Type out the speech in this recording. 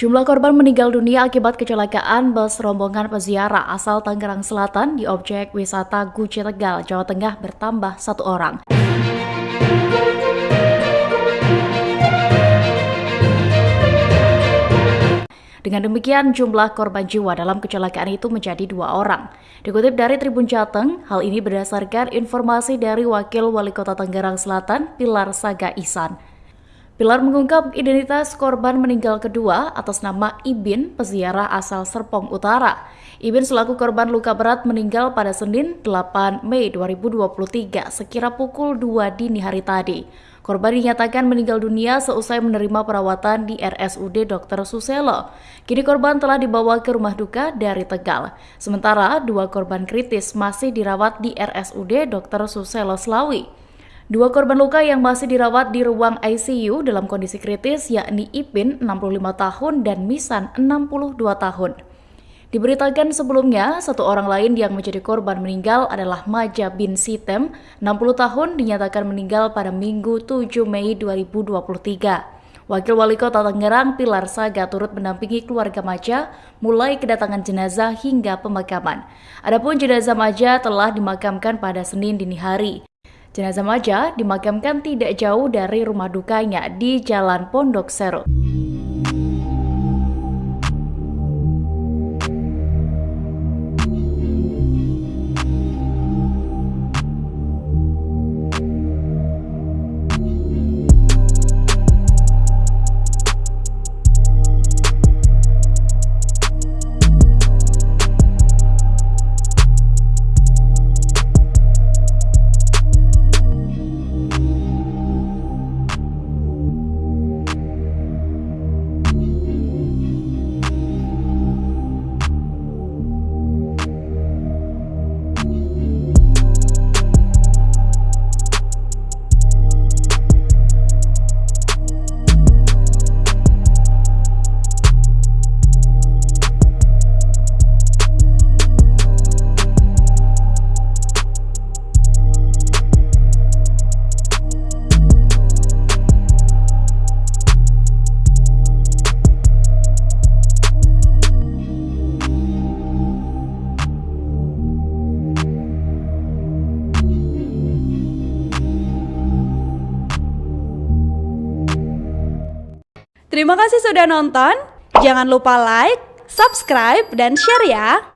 Jumlah korban meninggal dunia akibat kecelakaan bus rombongan peziarah asal Tangerang Selatan di objek wisata Guci Tegal, Jawa Tengah bertambah satu orang. Dengan demikian, jumlah korban jiwa dalam kecelakaan itu menjadi dua orang. Dikutip dari Tribun Jateng, hal ini berdasarkan informasi dari Wakil Wali Kota Tangerang Selatan, Pilar Saga Isan. Pilar mengungkap identitas korban meninggal kedua atas nama Ibin, peziarah asal Serpong Utara. Ibin selaku korban luka berat meninggal pada Senin 8 Mei 2023 sekira pukul 2 dini hari tadi. Korban dinyatakan meninggal dunia seusai menerima perawatan di RSUD Dr. Suselo. Kini korban telah dibawa ke rumah duka dari Tegal. Sementara dua korban kritis masih dirawat di RSUD Dr. Suselo Selawi. Dua korban luka yang masih dirawat di ruang ICU dalam kondisi kritis yakni Ipin 65 tahun dan Misan 62 tahun. Diberitakan sebelumnya, satu orang lain yang menjadi korban meninggal adalah Maja bin Sitem, 60 tahun, dinyatakan meninggal pada Minggu 7 Mei 2023. Wakil Wali Kota Tangerang Pilar Saga turut mendampingi keluarga Maja mulai kedatangan jenazah hingga pemakaman. Adapun jenazah Maja telah dimakamkan pada Senin dini hari. Jenazah Maja dimakamkan tidak jauh dari rumah dukanya di Jalan Pondok Serut. Terima kasih sudah nonton. Jangan lupa like, subscribe, dan share ya.